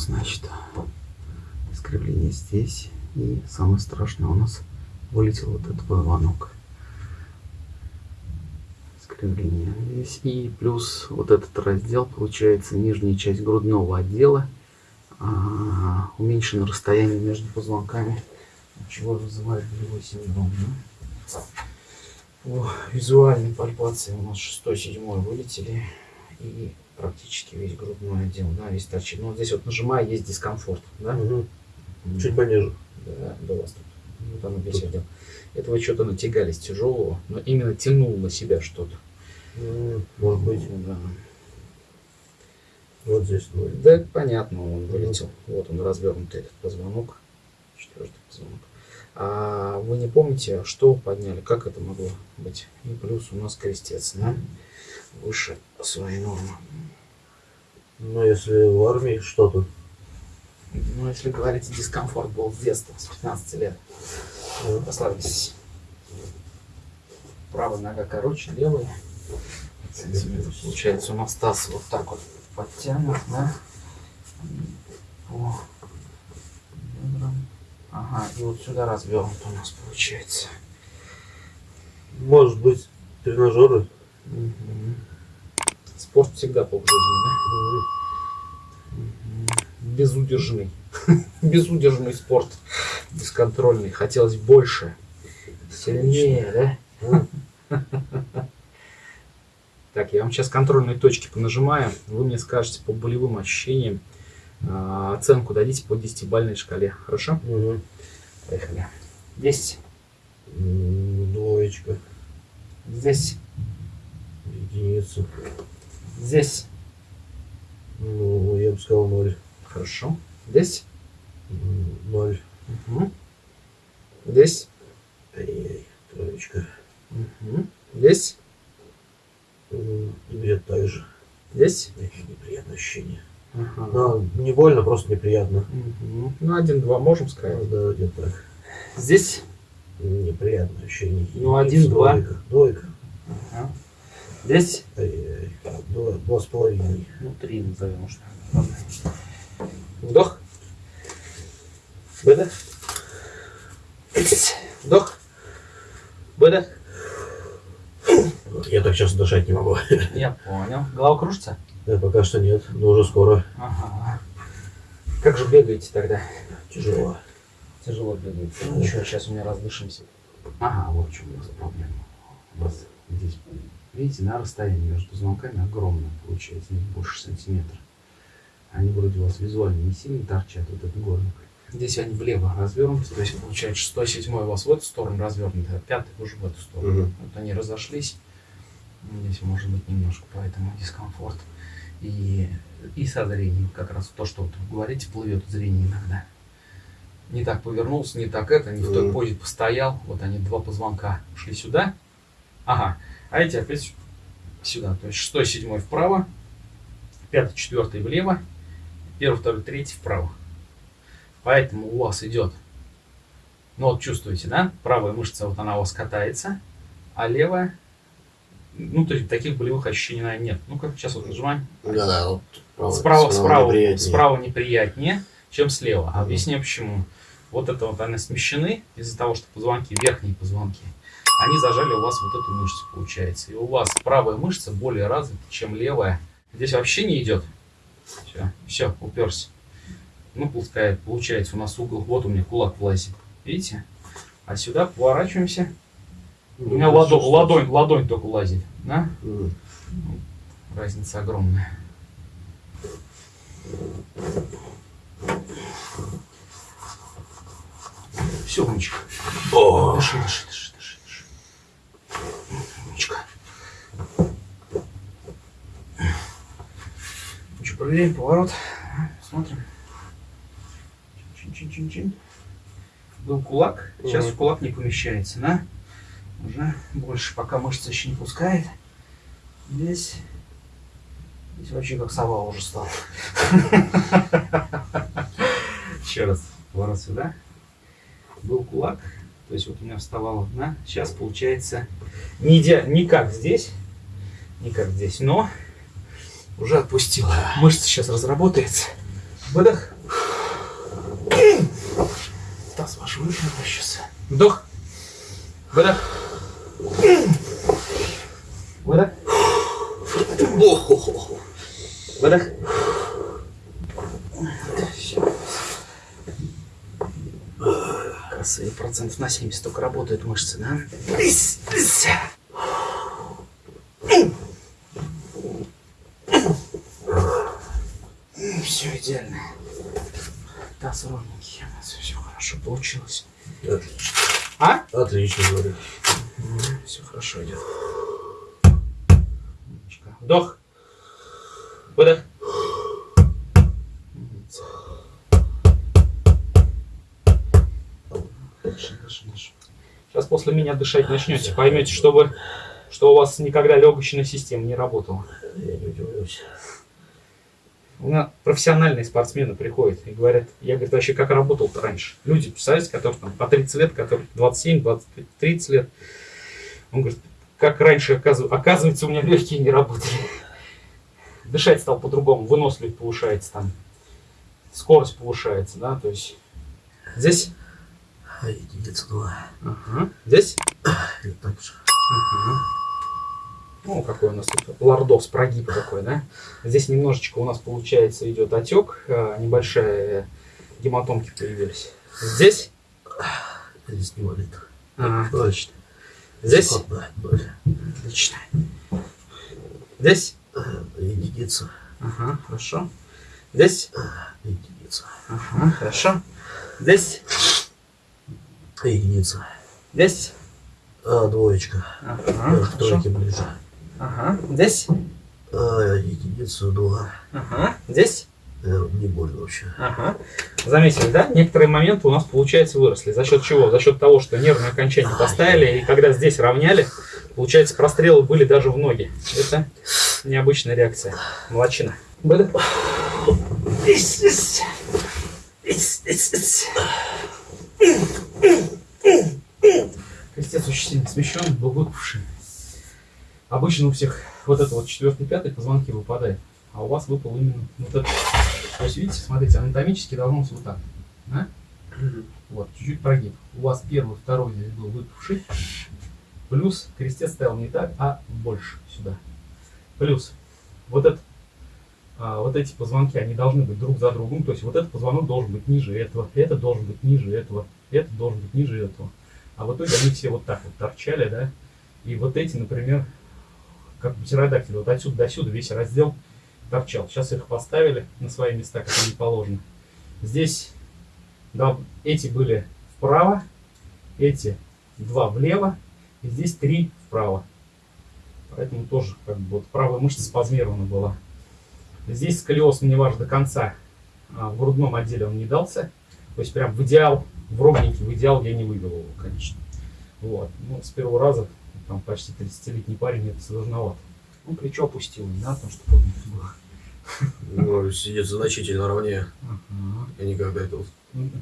значит, искривление здесь. И самое страшное у нас вылетел вот этот позвонок. Искривление здесь. И плюс вот этот раздел, получается, нижняя часть грудного отдела. А, уменьшено расстояние между позвонками, чего вызывает болевой синдром. Да? По визуальной пальпации у нас 6-7 вылетели. И практически весь грудной отдел, да, весь торчит. Но ну, вот здесь вот нажимая, есть дискомфорт, да? Угу. Чуть пониже. Да, до вас тут. Вот оно весь отдел. Это вы что-то натягались тяжелого, но именно тянул на себя что-то. Может быть. Да. Вот здесь ноль. Да, понятно, он вылетел. Вот он развернутый этот позвонок. Четвертый позвонок. А вы не помните, что подняли? Как это могло быть? И плюс у нас крестец, да? Выше своей нормы. Ну, если в армии что-то. Ну, если говорить, дискомфорт был с детства, с 15 лет. Mm. Послабились. Правая нога короче, левая. Получается, у нас таз вот так вот подтянут, да? По бедрам. Ага, и вот сюда развернут у нас получается. Может быть, тренажеры? Угу. Спорт всегда по жизни, да? Безудержный. Безудержный спорт. Бесконтрольный. Хотелось больше. Сильнее, да? Так, я вам сейчас контрольные точки понажимаю. Вы мне скажете по болевым ощущениям. Э, оценку дадите по 10-бальной шкале. Хорошо? Угу. Поехали. 10. Двоечка. Здесь. Единицу. Здесь. Ну, я бы сказал 0. Хорошо. Здесь. 0. Угу. Здесь. Ай-яй, троечка. Угу. Здесь. Где-то так же. Здесь? Неприятное ощущение. Ага. Но не больно, просто неприятно. Угу. Ну, один-два можем сказать. Ну, да, где-то так. Здесь? Неприятное ощущение. Ну, один-два. Двойка. Двойка. Ага. Здесь? Ай-яй. Два, два с половиной. Ну, три назовем уж. Вдох. Выдох. Вдох. Выдох. Я так часто дышать не могу. Я понял. Голова кружится? Да, пока что нет, но уже скоро. Ага. Как же бегаете тогда? Тяжело. Тяжело бегаете. Ну, ничего, сейчас у меня раздышимся. Ага, вот в чем у нас проблема. У нас здесь, видите, на расстоянии между позвонками огромное получается, не больше сантиметра. Они вроде у вас визуально не сильно торчат, вот этот горник. Здесь они влево развернуты, то есть получается 6 7 у вас в эту сторону развернуты, а пятый уже в эту сторону. Угу. Вот они разошлись. Здесь может быть немножко поэтому дискомфорт. И, и со зрением, как раз то, что вот вы говорите, плывет зрение иногда. Не так повернулся, не так это, не в той позе постоял. Вот они, два позвонка шли сюда. Ага, а эти опять сюда. То есть шестой, седьмой вправо, пятый, четвертый влево, первый, второй, третий вправо. Поэтому у вас идет, ну вот чувствуете, да, правая мышца, вот она у вас катается, а левая ну, то есть таких болевых ощущений, наверное, нет. Ну-ка, сейчас вот нажимаем. Да, да, вот справа, справа, справа, неприятнее. справа неприятнее, чем слева. А объясню почему. Вот это вот они смещены из-за того, что позвонки, верхние позвонки, они зажали у вас вот эту мышцу, получается. И у вас правая мышца более развита, чем левая. Здесь вообще не идет. Все, все, уперся. Ну, пускай, получается, у нас угол, вот у меня кулак влазит. Видите? А сюда поворачиваемся. У меня ладонь, ладонь, ладонь только лазит. Да? Разница огромная. Все, дыши, дыши, дыши, дыши. Умничка. Ну что, проверяем поворот. Смотрим. Чин-чин-чин-чин. Был кулак, сейчас угу. кулак не помещается, да? уже больше, пока мышца еще не пускает. Здесь, здесь вообще как сова уже стал. Еще раз, поворот сюда. Был кулак, то есть вот у меня вставала одна. Сейчас получается не, иде... не как здесь, не как здесь, но уже отпустила. Мышца сейчас разработается. Выдох. Таз ваш выпрямил сейчас. Вдох. Выдох. Выдох. Выдох. Всё. Косые процентов на 70 только работают мышцы, да? Все идеально. Таз ровненький. У нас все хорошо получилось. Отлично. А? Отлично, говорю. Все хорошо идет. Вдох. Выдох. Сейчас после меня дышать начнете, поймете, что вы, что у вас никогда легочная система не работала. Я не удивлюсь. У меня профессиональные спортсмены приходят и говорят, я, говорит, вообще как работал-то раньше. Люди, представляете, которые там по 30 лет, которые 27, 25, 30 лет. Он говорит, как раньше, оказывается, оказывается, у меня легкие не работали. Дышать стал по-другому, выносливость повышается там, скорость повышается, да, то есть здесь, А единица два. ага, здесь, И так же. ага. Ну, какой у нас тут лордос, прогиб такой, да? Здесь немножечко у нас получается идет отек, а, небольшая гематомки появились. Здесь, Здесь не болит. Ноль. отлично. Здесь, отлично. Здесь, Единица. ага, хорошо. Здесь, Единица. ага, хорошо. Здесь, Единица. здесь, А, двоечка. ага, к хорошо. тройке ближе. Ага, здесь, А, единицу два. ага, здесь, Э, Не больно вообще. Ага. Заметили, да? Некоторые моменты у нас, получается, выросли. За счет чего? За счет того, что нервные окончания поставили, и когда здесь равняли, получается, прострелы были даже в ноги. Это необычная реакция. Молодчина. Ись. Крестец очень сильно смещен, был выпавший. Обычно у всех вот это вот четвертый, пятый позвонки выпадает, а у вас выпал именно вот этот. То есть, видите, смотрите, анатомически должно быть вот так. Да? Вот, чуть-чуть прогиб. У вас первый, второй здесь был выпавший. Плюс крестец стоял не так, а больше сюда. Плюс вот этот а, вот эти позвонки, они должны быть друг за другом. То есть вот этот позвонок должен быть ниже этого, этот должен быть ниже этого, этот должен быть ниже этого. А в итоге они все вот так вот торчали, да. И вот эти, например, как птеродактили, вот отсюда до сюда весь раздел торчал. Сейчас их поставили на свои места, как они положены. Здесь да, эти были вправо, эти два влево, и здесь три вправо. Поэтому тоже как бы вот правая мышца спазмирована была. Здесь сколиоз мне ваш до конца. А, в грудном отделе он не дался. То есть прям в идеал, в ровненький, в идеал я не вывел его, конечно. Вот. Ну, с первого раза, там почти 30-летний парень, это сложновато. Ну, плечо опустил, не надо, потому что поднято было. Ну, сидит значительно ровнее. Ага. Я никогда этого... Мгм.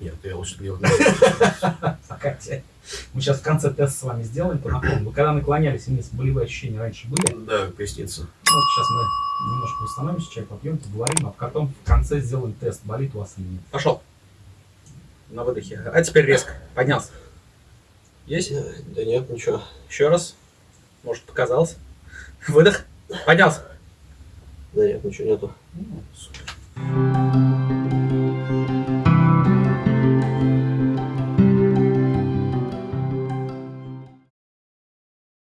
Нет, я лучше делать Хотя, Мы сейчас в конце тест с вами сделаем по наклону. Вы когда наклонялись вниз, болевые ощущения раньше были? Да, поясница. Ну, вот сейчас мы немножко восстановимся, чай попьем, поговорим, а потом в конце сделаем тест, болит у вас или нет. Пошел. На выдохе. А теперь резко. Поднялся. Есть? Да нет, ничего. Еще раз. Может, показалось. Выдох. Поднялся. Да нет, ничего нету. Ну, супер.